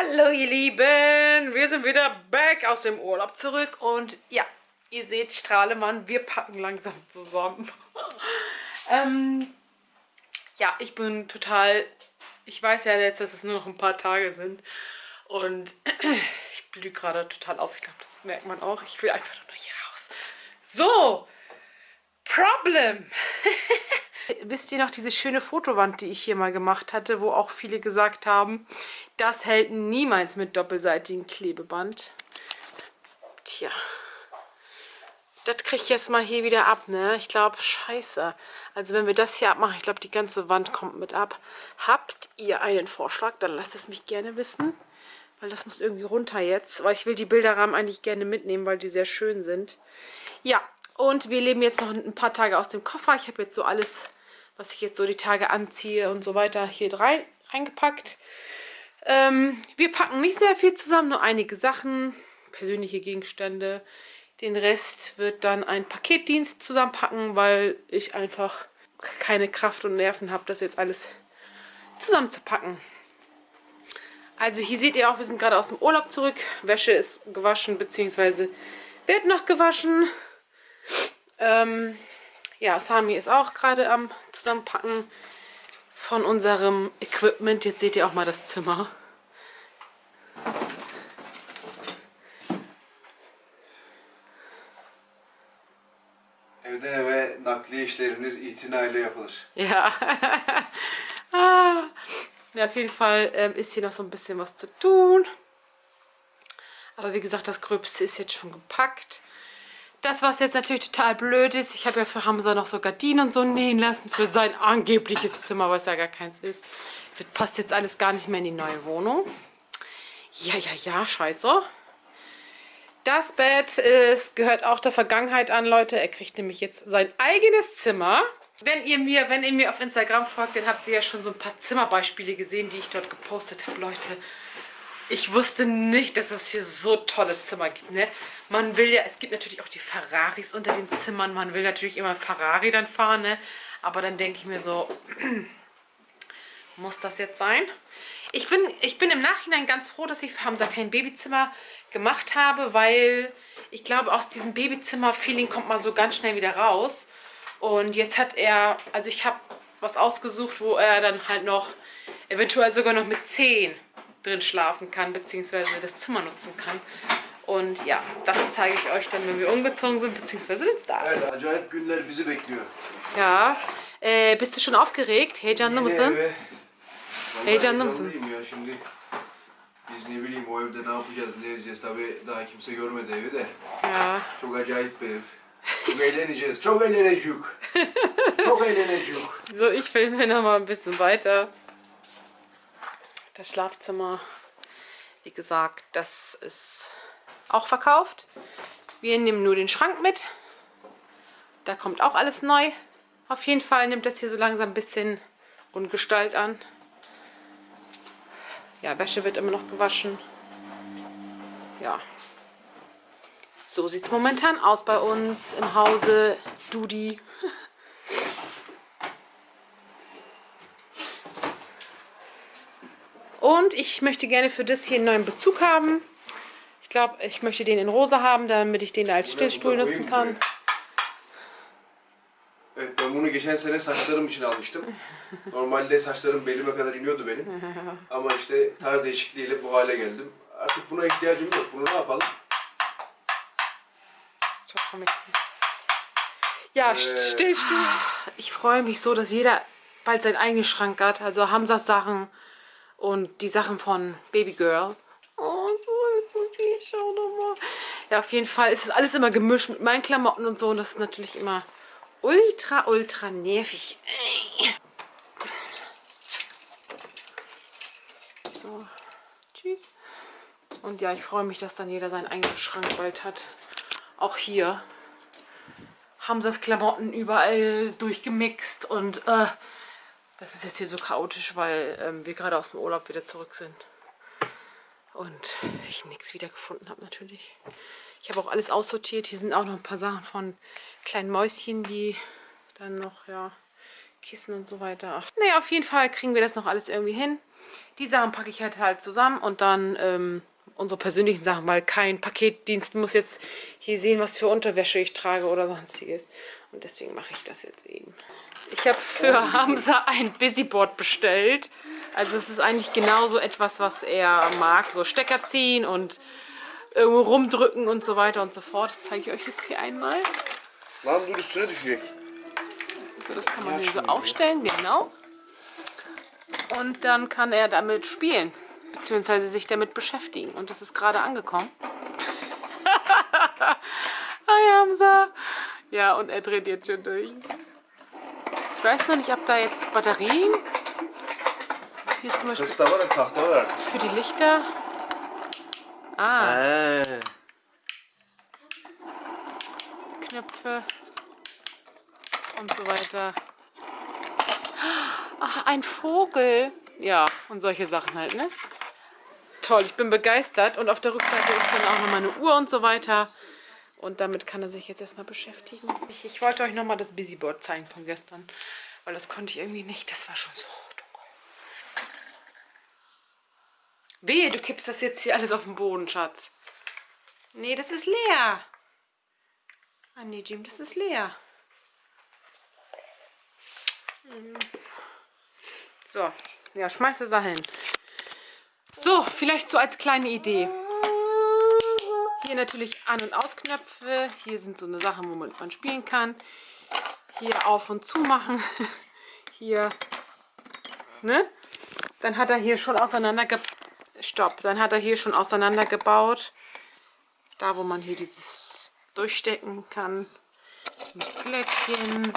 Hallo ihr Lieben, wir sind wieder back aus dem Urlaub zurück und ja, ihr seht Strahlemann, wir packen langsam zusammen. ähm, ja, ich bin total, ich weiß ja jetzt, dass es nur noch ein paar Tage sind und ich blühe gerade total auf, ich glaube, das merkt man auch. Ich will einfach nur hier raus. So, Problem. Wisst ihr noch diese schöne Fotowand, die ich hier mal gemacht hatte, wo auch viele gesagt haben, das hält niemals mit doppelseitigem Klebeband. Tja, das kriege ich jetzt mal hier wieder ab, ne? Ich glaube, scheiße. Also wenn wir das hier abmachen, ich glaube, die ganze Wand kommt mit ab. Habt ihr einen Vorschlag? Dann lasst es mich gerne wissen. Weil das muss irgendwie runter jetzt. Weil ich will die Bilderrahmen eigentlich gerne mitnehmen, weil die sehr schön sind. Ja, und wir leben jetzt noch ein paar Tage aus dem Koffer. Ich habe jetzt so alles was ich jetzt so die Tage anziehe und so weiter, hier rein, reingepackt. Ähm, wir packen nicht sehr viel zusammen, nur einige Sachen, persönliche Gegenstände. Den Rest wird dann ein Paketdienst zusammenpacken, weil ich einfach keine Kraft und Nerven habe, das jetzt alles zusammenzupacken. Also hier seht ihr auch, wir sind gerade aus dem Urlaub zurück. Wäsche ist gewaschen, beziehungsweise wird noch gewaschen. Ähm, ja, Sami ist auch gerade am Zusammenpacken von unserem Equipment. Jetzt seht ihr auch mal das Zimmer. Evden eve nakliye işleriniz itinayla yapılır. Ja. ah. ja, auf jeden Fall ähm, ist hier noch so ein bisschen was zu tun. Aber wie gesagt, das Gröbste ist jetzt schon gepackt. Das, was jetzt natürlich total blöd ist, ich habe ja für Hamza noch so Gardinen und so nähen lassen für sein angebliches Zimmer, was ja gar keins ist. Das passt jetzt alles gar nicht mehr in die neue Wohnung. Ja, ja, ja, scheiße. Das Bett ist, gehört auch der Vergangenheit an, Leute. Er kriegt nämlich jetzt sein eigenes Zimmer. Wenn ihr mir, wenn ihr mir auf Instagram folgt, dann habt ihr ja schon so ein paar Zimmerbeispiele gesehen, die ich dort gepostet habe, Leute ich wusste nicht, dass es hier so tolle Zimmer gibt. Ne? Man will ja, es gibt natürlich auch die Ferraris unter den Zimmern. Man will natürlich immer Ferrari dann fahren. Ne? Aber dann denke ich mir so, muss das jetzt sein? Ich bin, ich bin im Nachhinein ganz froh, dass ich für Hamza kein Babyzimmer gemacht habe, weil ich glaube, aus diesem Babyzimmer-Feeling kommt man so ganz schnell wieder raus. Und jetzt hat er, also ich habe was ausgesucht, wo er dann halt noch, eventuell sogar noch mit 10 drin schlafen kann, beziehungsweise das Zimmer nutzen kann. Und ja, das zeige ich euch dann, wenn wir umgezogen sind, beziehungsweise wenn es da ist. Evet, acayip günler bizi bekliyor. Ja, äh, bist du schon aufgeregt? Heyecanlı mısın? eve- Vallahi Heyecanlı mısın? heyecanlıyım ya şimdi. Biz ne bileyim o evde ne yapacağız, ne edeceğiz tabi daha kimse görmedi evi de. Ja. Çok acayip bir ev. Çok eğleneceğiz, çok eğleneceğiz. çok eğleneceğiz. So, ich filme noch mal ein bisschen weiter. Das Schlafzimmer, wie gesagt, das ist auch verkauft. Wir nehmen nur den Schrank mit. Da kommt auch alles neu. Auf jeden Fall nimmt das hier so langsam ein bisschen Ungestalt an. Ja, Wäsche wird immer noch gewaschen. Ja. So sieht es momentan aus bei uns im Hause Dudi. Und ich möchte gerne für das hier einen neuen Bezug haben. Ich glaube, ich möchte den in rosa haben, damit ich den als Stillstuhl nutzen kann. Evet ben bunu geçen sene saçlarım için almıştım. Normalde saçlarım belime kadar iniyordu benim. Ama işte tarz değişikliğiyle bu hale geldim. Artık buna ihtiyacım yok. Bunu ne yapalım? Çok komiksin. Ja, Stillstuhl. Ich freue mich so, dass jeder bald seinen eigenen Schrank hat. Also Hamzas Sachen und die Sachen von Baby Girl. Oh, so ist so süß. Schau doch mal. Ja, auf jeden Fall ist es alles immer gemischt mit meinen Klamotten und so. Und das ist natürlich immer ultra, ultra nervig. So, tschüss. Und ja, ich freue mich, dass dann jeder seinen eigenen Schrank bald hat. Auch hier. Hamzas Klamotten überall durchgemixt und äh, das ist jetzt hier so chaotisch, weil ähm, wir gerade aus dem Urlaub wieder zurück sind. Und ich nichts wiedergefunden habe natürlich. Ich habe auch alles aussortiert. Hier sind auch noch ein paar Sachen von kleinen Mäuschen, die dann noch ja Kissen und so weiter. Ach, naja, auf jeden Fall kriegen wir das noch alles irgendwie hin. Die Sachen packe ich halt halt zusammen und dann ähm, unsere persönlichen Sachen, weil kein Paketdienst muss jetzt hier sehen, was für Unterwäsche ich trage oder sonstiges. Und deswegen mache ich das jetzt eben. Ich habe für Hamza ein Busyboard bestellt. Also es ist eigentlich genauso etwas, was er mag. So Stecker ziehen und irgendwo rumdrücken und so weiter und so fort. Das zeige ich euch jetzt hier einmal. Lan dur üstüne düşecek. So, das kann man hier so aufstellen, genau. Und dann kann er damit spielen, beziehungsweise sich damit beschäftigen. Und das ist gerade angekommen. Hi Hamza. Ja, und er dreht jetzt schon durch. Ich weiß noch nicht, ob da jetzt Batterien hier zum Beispiel Kız da var ya tahta var artık. für die Lichter. Ah, He. Knöpfe und so weiter. Ach, ein Vogel. Ja, und solche Sachen halt, ne? Toll, ich bin begeistert. Und auf der Rückseite ist dann auch nochmal eine Uhr und so weiter. Und damit kann er sich jetzt erstmal beschäftigen. Ich, ich wollte euch nochmal das Busyboard zeigen von gestern. Weil das konnte ich irgendwie nicht. Das war schon so dunkel. Wehe, du kippst das jetzt hier alles auf den Boden, Schatz. Nee, das ist leer. Ah nee, Jim, das ist leer. So, ja, schmeiß es da hin. So, vielleicht so als kleine Idee. Hier natürlich An- und Ausknöpfe. Hier sind so eine Sachen, womit man spielen kann. Hier auf und zu machen. Hier, ne? Dann hat er hier schon auseinanderge... Stopp. Dann hat er hier schon auseinandergebaut. Da, wo man hier dieses durchstecken kann. Mit Glöckchen.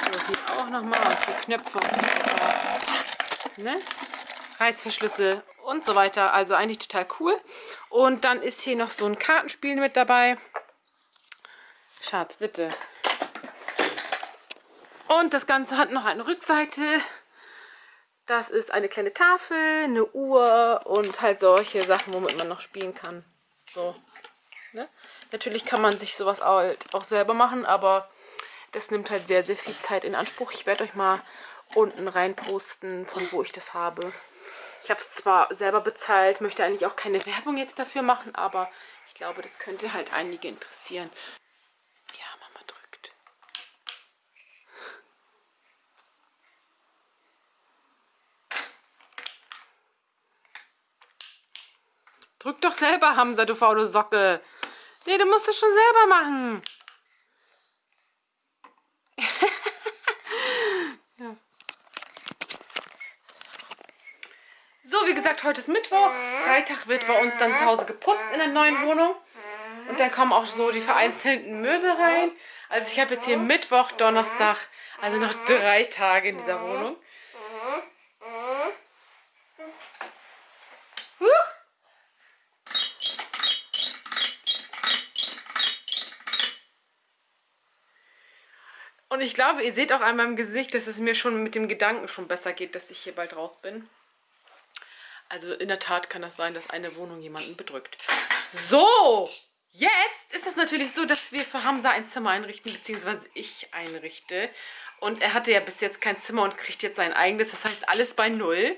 So, hier auch nochmal. Und hier Knöpfe. Ne? Reißverschlüsse und so weiter. Also eigentlich total cool. Und dann ist hier noch so ein Kartenspiel mit dabei. Schatz, bitte. Und das Ganze hat noch eine Rückseite. Das ist eine kleine Tafel, eine Uhr und halt solche Sachen, womit man noch spielen kann. So. Ne? Natürlich kann man sich sowas halt auch selber machen, aber das nimmt halt sehr, sehr viel Zeit in Anspruch. Ich werde euch mal unten rein posten, von wo ich das habe. Ich habe es zwar selber bezahlt, möchte eigentlich auch keine Werbung jetzt dafür machen, aber ich glaube, das könnte halt einige interessieren. Ja, Mama drückt. Drück doch selber, Hamza, du faule Socke. Nee, du musst es schon selber machen. Wie gesagt, heute ist Mittwoch. Freitag wird bei uns dann zu Hause geputzt in der neuen Wohnung. Und dann kommen auch so die vereinzelten Möbel rein. Also ich habe jetzt hier Mittwoch, Donnerstag, also noch drei Tage in dieser Wohnung. Huch. Und ich glaube, ihr seht auch an meinem Gesicht, dass es mir schon mit dem Gedanken schon besser geht, dass ich hier bald raus bin. Also in der Tat kann das sein, dass eine Wohnung jemanden bedrückt. So, jetzt ist es natürlich so, dass wir für Hamza ein Zimmer einrichten, beziehungsweise ich einrichte. Und er hatte ja bis jetzt kein Zimmer und kriegt jetzt sein eigenes. Das heißt, alles bei Null.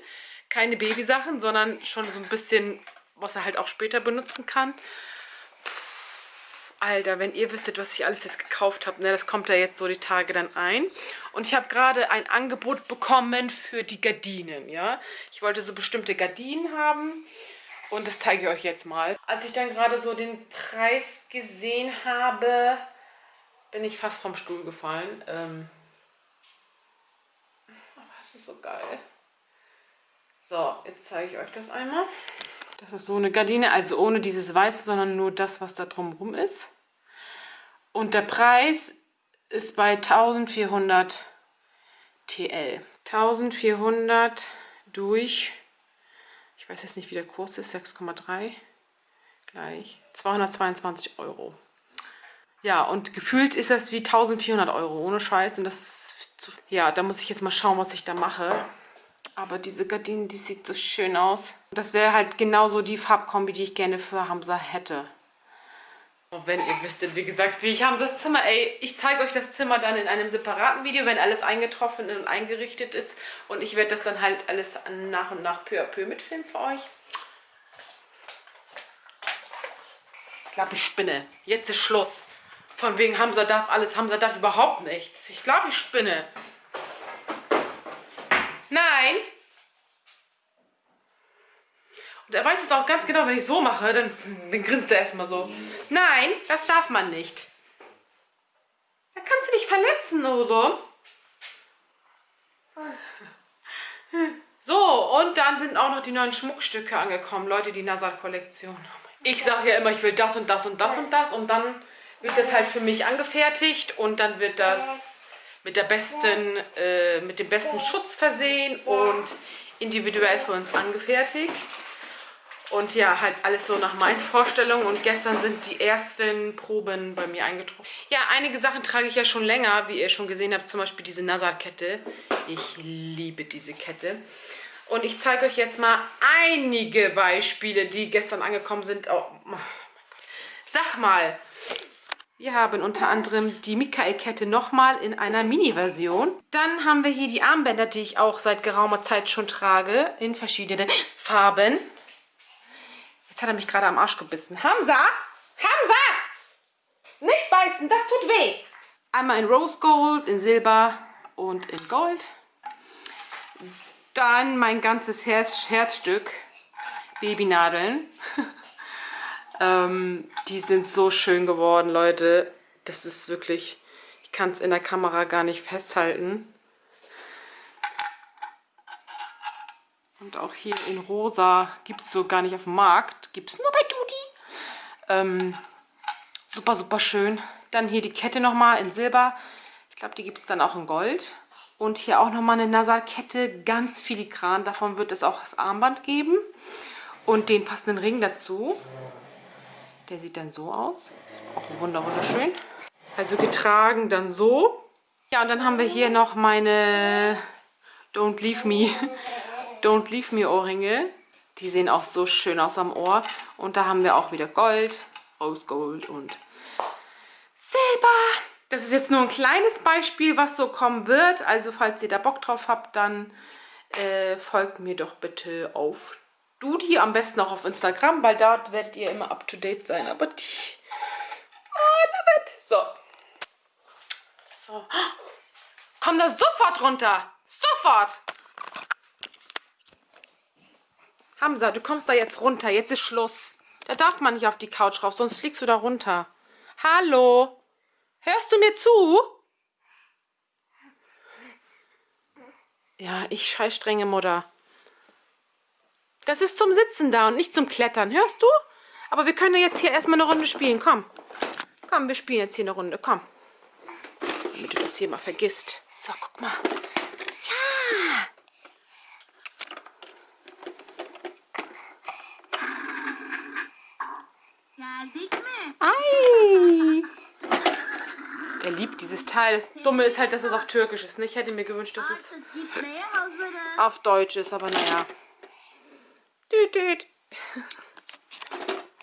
Keine Babysachen, sondern schon so ein bisschen, was er halt auch später benutzen kann. Alter, wenn ihr wüsstet, was ich alles jetzt gekauft habe, ne, das kommt ja jetzt so die Tage dann ein. Und ich habe gerade ein Angebot bekommen für die Gardinen, ja. Ich wollte so bestimmte Gardinen haben und das zeige ich euch jetzt mal. Als ich dann gerade so den Preis gesehen habe, bin ich fast vom Stuhl gefallen. Ähm aber das ist so geil. So, jetzt zeige ich euch das einmal. Das ist so eine Gardine, also ohne dieses Weiße, sondern nur das, was da drumherum ist. Und der Preis ist bei 1400 TL. 1400 durch, ich weiß jetzt nicht, wie der Kurs ist, 6,3 gleich, 222 Euro. Ja, und gefühlt ist das wie 1400 Euro, ohne Scheiß. Und das zu, ja, da muss ich jetzt mal schauen, was ich da mache. Aber diese Gardine, die sieht so schön aus. Das wäre halt genauso die Farbkombi, die ich gerne für Hamza hätte. Oh, wenn ihr wüsstet, wie gesagt, wie ich habe das Zimmer, ey, ich zeige euch das Zimmer dann in einem separaten Video, wenn alles eingetroffen und eingerichtet ist. Und ich werde das dann halt alles nach und nach peu à peu mitfilmen für euch. Ich glaube, ich spinne. Jetzt ist Schluss. Von wegen Hamza darf alles, Hamza darf überhaupt nichts. Ich glaube, ich spinne. Nein. Und er weiß es auch ganz genau, wenn ich so mache, dann, dann grinst er erstmal so. Nein, das darf man nicht. Da kannst du dich verletzen, oder? So, und dann sind auch noch die neuen Schmuckstücke angekommen. Leute, die Nasal-Kollektion. Ich sage ja immer, ich will das und das und das und das. Und dann wird das halt für mich angefertigt. Und dann wird das mit, der besten, äh, mit dem besten Schutz versehen und individuell für uns angefertigt. Und ja, halt alles so nach meinen Vorstellungen. Und gestern sind die ersten Proben bei mir eingetroffen. Ja, einige Sachen trage ich ja schon länger, wie ihr schon gesehen habt. Zum Beispiel diese NASA-Kette. Ich liebe diese Kette. Und ich zeige euch jetzt mal einige Beispiele, die gestern angekommen sind. Oh, oh mein Gott. Sag mal, wir haben unter anderem die Michael-Kette nochmal in einer Mini-Version. Dann haben wir hier die Armbänder, die ich auch seit geraumer Zeit schon trage, in verschiedenen Farben. Jetzt hat er mich gerade am Arsch gebissen. Hamza! Hamza! Nicht beißen, das tut weh! Einmal in Rose Gold, in Silber und in Gold. Dann mein ganzes Herz Herzstück, Babynadeln. ähm, die sind so schön geworden, Leute. Das ist wirklich, ich kann es in der Kamera gar nicht festhalten. Und auch hier in rosa gibt es so gar nicht auf dem Markt. Gibt es nur bei Dudi. Ähm, super, super schön. Dann hier die Kette nochmal in Silber. Ich glaube, die gibt es dann auch in Gold. Und hier auch nochmal eine Nasalkette, ganz filigran. Davon wird es auch das Armband geben. Und den passenden Ring dazu. Der sieht dann so aus. Auch wunderschön. Also getragen dann so. Ja, und dann haben wir hier noch meine Don't Leave Me Don't Leave Me Ohrringe. Die sehen auch so schön aus am Ohr. Und da haben wir auch wieder Gold, Rose Gold und Silber. Das ist jetzt nur ein kleines Beispiel, was so kommen wird. Also falls ihr da Bock drauf habt, dann äh, folgt mir doch bitte auf Dudi. Am besten auch auf Instagram, weil dort werdet ihr immer up to date sein. Aber die... Oh, love it. So. So. Komm da sofort runter. Sofort. Hamza, du kommst da jetzt runter. Jetzt ist Schluss. Da darf man nicht auf die Couch rauf, sonst fliegst du da runter. Hallo? Hörst du mir zu? Ja, ich scheiß strenge Mutter. Das ist zum Sitzen da und nicht zum Klettern. Hörst du? Aber wir können jetzt hier erstmal eine Runde spielen. Komm. Komm, wir spielen jetzt hier eine Runde. Komm. Damit du das hier mal vergisst. So, guck mal. Ja. Ei! Er liebt dieses Teil. Das Dumme ist halt, dass es auf Türkisch ist. Ich hätte mir gewünscht, dass es auf Deutsch ist, aber naja. Düt.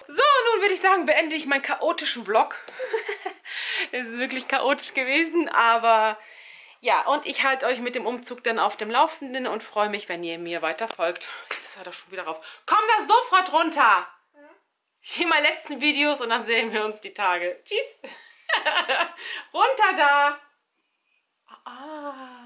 So, nun würde ich sagen, beende ich meinen chaotischen Vlog. es ist wirklich chaotisch gewesen, aber ja, und ich halte euch mit dem Umzug dann auf dem Laufenden und freue mich, wenn ihr mir weiter folgt. Jetzt ist er doch schon wieder rauf. Komm da sofort runter! hier mal letzten Videos und dann sehen wir uns die Tage. Tschüss. Runter da. Ah.